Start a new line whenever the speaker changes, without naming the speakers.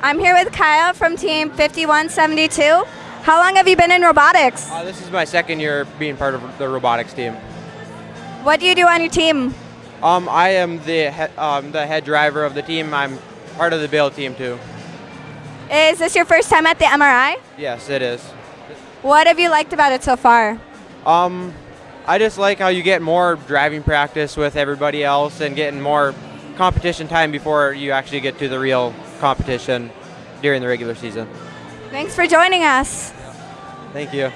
I'm here with Kyle from Team 5172. How long have you been in robotics?
Uh, this is my second year being part of the robotics team.
What do you do on your team?
Um, I am the he- um, the head driver of the team. I'm part of the build team too.
Is this your first time at the MRI?
Yes, it is.
What have you liked about it so far?
Um, I just like how you get more driving practice with everybody else and getting more competition time before you actually get to the real competition during the regular season.
Thanks for joining us.
Thank you.